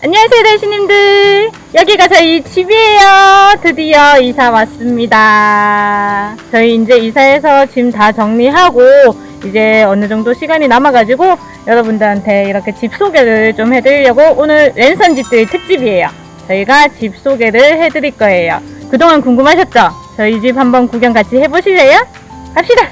안녕하세요 대신님들. 여기가 저희 집이에요. 드디어 이사 왔습니다. 저희 이제 이사해서 짐 다 정리하고 이제 어느 정도 시간이 남아가지고 여러분들한테 이렇게 집 소개를 좀 해드리려고 오늘 랜선 집들이 특집이에요. 저희가 집 소개를 해드릴 거예요. 그동안 궁금하셨죠? 저희 집 한번 구경 같이 해보실래요? 갑시다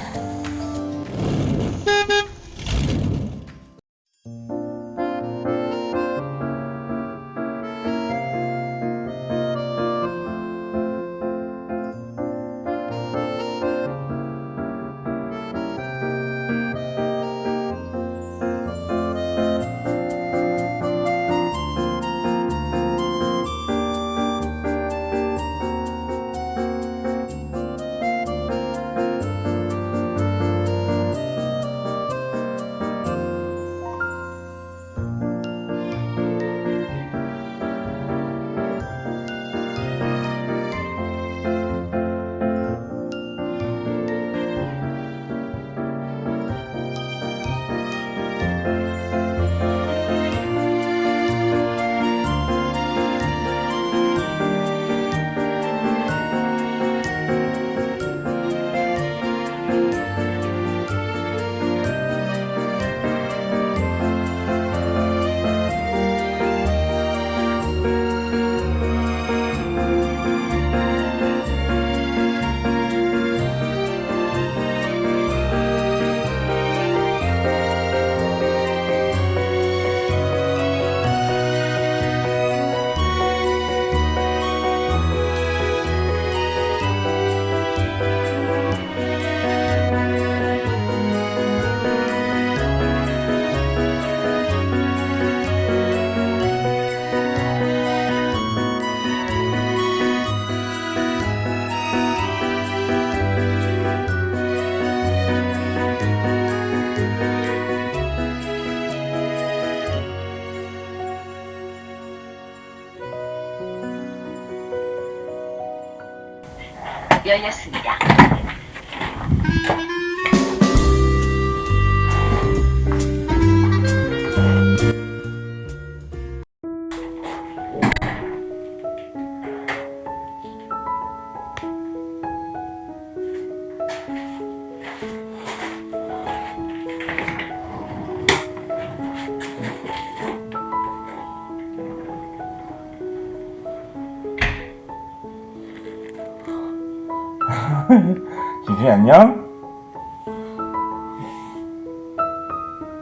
열렸습니다. 지수야 안녕?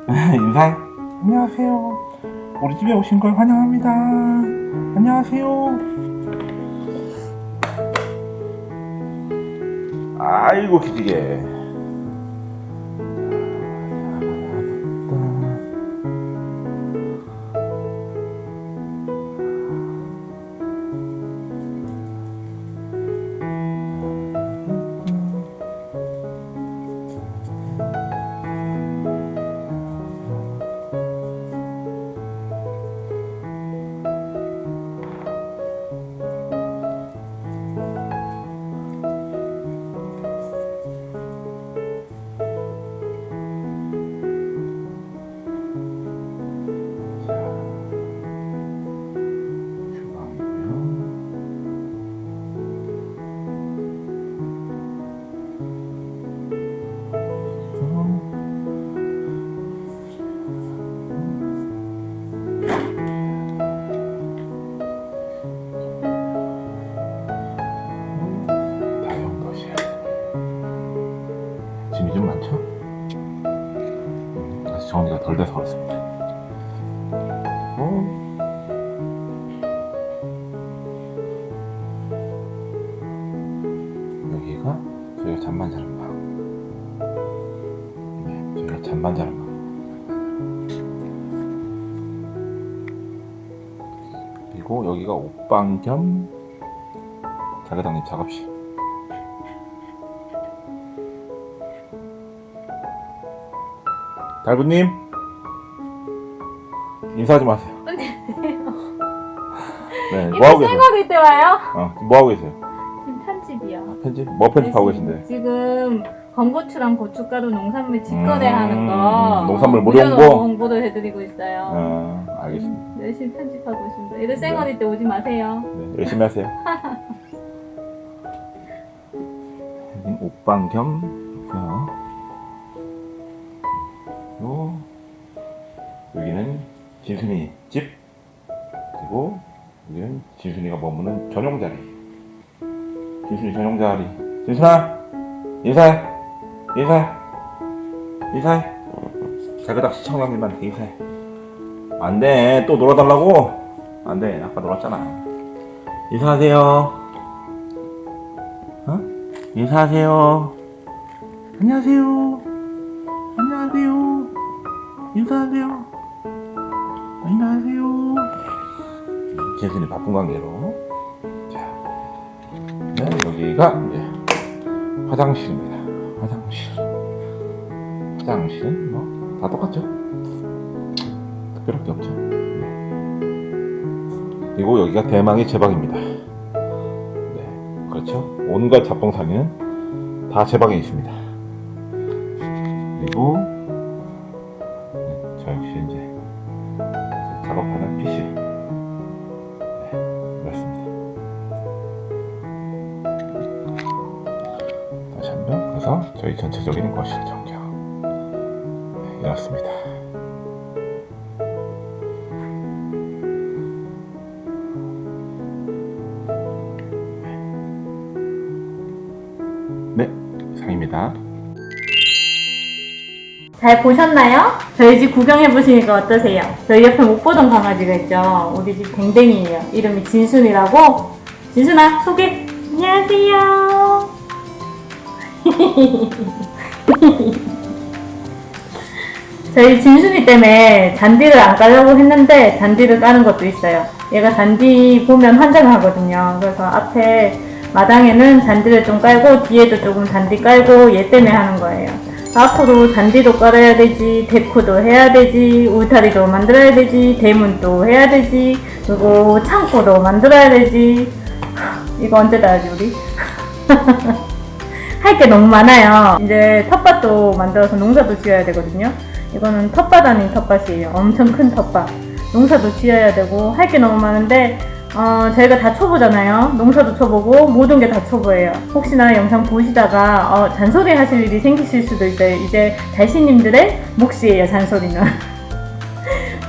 인사해. 안녕하세요. 우리 집에 오신 걸 환영합니다. 안녕하세요. 아이고 기지개 정리가 덜 돼서 그렇습니다. 어? 여기가 저희가 자는 방. 네, 저희가 자는 방. 그리고 여기가 옷방 겸 자가당님 작업실 달구님 인사 좀 하세요 네, 뭐 하고 계세요? 생각일 때 와요? 어, 뭐 하고 계세요? 지금 편집이요 편집? 뭐 편집하고 계신데? 지금 건고추랑 고춧가루 농산물 직거래하는 음, 거 농산물 어, 무료 홍보? 홍보 를 해드리고 있어요. 어, 알겠습니다. 열심히 편집하고 있습니다. 애들 쌩얼일 때 오지 마세요. 네, 열심히 하세요. 옷방 겸 그리고 여기는 진순이 집 그리고 여기는 진순이가 머무는 전용 자리. 진순이 전용 자리. 진순아 인사해 인사해 인사해. 자그닥 시청자님한테 인사해. 안돼 또 놀아달라고 안돼 아까 놀았잖아 인사하세요 어? 인사하세요 안녕하세요 인사하세요 안녕하세요 재순이 바쁜 관계로 자 네, 여기가 이제 화장실입니다 화장실 화장실은 뭐다 똑같죠 특별할 게 없죠. 그리고 여기가 대망의 제 방입니다. 네, 그렇죠. 온갖 잡동사니는 다 제 방에 있습니다. 그리고 네, 이렇습니다. 네, 상입니다. 잘 보셨나요? 저희 집 구경해보시니까 어떠세요? 저희 옆에 못 보던 강아지가 있죠? 우리 집 댕댕이에요. 이름이 진순이라고. 진순아, 소개! 안녕하세요. 저희 진순이 때문에 잔디를 안 깔려고 했는데 잔디를 까는 것도 있어요. 얘가 잔디 보면 환장하거든요. 그래서 앞에 마당에는 잔디를 좀 깔고 뒤에도 조금 잔디 깔고 얘 때문에 하는 거예요. 앞으로 잔디도 깔아야 되지, 데코도 해야 되지, 울타리도 만들어야 되지, 대문도 해야 되지, 그리고 창고도 만들어야 되지. 이거 언제 다 하지 우리? 할 게 너무 많아요. 이제 텃밭도 만들어서 농사도 지어야 되거든요. 이거는 텃밭 아닌 텃밭이에요. 엄청 큰 텃밭. 농사도 지어야 되고 할 게 너무 많은데 어, 저희가 다 초보잖아요. 농사도 초보고 모든 게 다 초보예요. 혹시나 영상 보시다가 어, 잔소리 하실 일이 생기실 수도 있어요. 이제 달씨님들의 몫이에요. 잔소리는.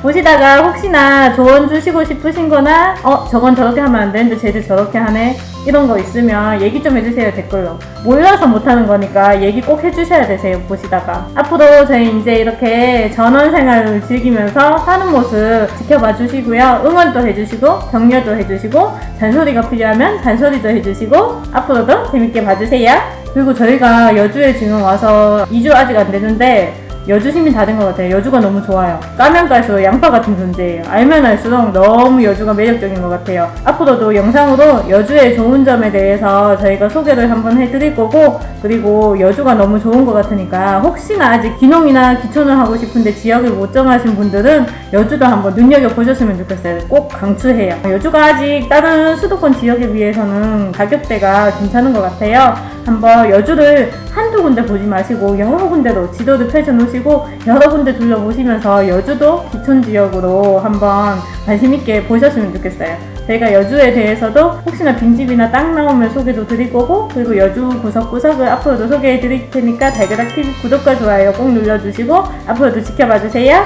보시다가 혹시나 조언 주시고 싶으신 거나 어 저건 저렇게 하면 안 되는데 쟤들 저렇게 하네? 이런 거 있으면 얘기 좀 해주세요 댓글로. 몰라서 못하는 거니까 얘기 꼭 해주셔야 되세요 보시다가. 앞으로 저희 이제 이렇게 전원 생활을 즐기면서 사는 모습 지켜봐 주시고요. 응원도 해주시고 격려도 해주시고 잔소리가 필요하면 잔소리도 해주시고 앞으로도 재밌게 봐주세요. 그리고 저희가 여주에 지금 와서 2주 아직 안 됐는데 여주 시민 다 된 것 같아요. 여주가 너무 좋아요. 까면 깔수록 양파 같은 존재예요. 알면 알수록 너무 여주가 매력적인 것 같아요. 앞으로도 영상으로 여주의 좋은 점에 대해서 저희가 소개를 한번 해드릴 거고 그리고 여주가 너무 좋은 것 같으니까 혹시나 아직 귀농이나 기촌을 하고 싶은데 지역을 못 정하신 분들은 여주도 한번 눈여겨보셨으면 좋겠어요. 꼭 강추해요. 여주가 아직 다른 수도권 지역에 비해서는 가격대가 괜찮은 것 같아요. 한번 여주를 한두 군데 보지 마시고 여러 군데로 지도를 펼쳐 놓으시고 여러 군데 둘러보시면서 여주도 기촌 지역으로 한번 관심 있게 보셨으면 좋겠어요. 저희가 여주에 대해서도 혹시나 빈집이나 땅 나오면 소개도 드릴 거고 그리고 여주 구석구석을 앞으로도 소개해 드릴 테니까 달그락 TV 구독과 좋아요 꼭 눌러주시고 앞으로도 지켜봐 주세요.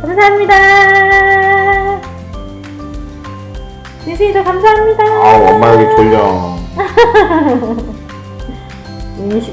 감사합니다. 진심이도 감사합니다. 아우 엄마 여기 졸려. 你没选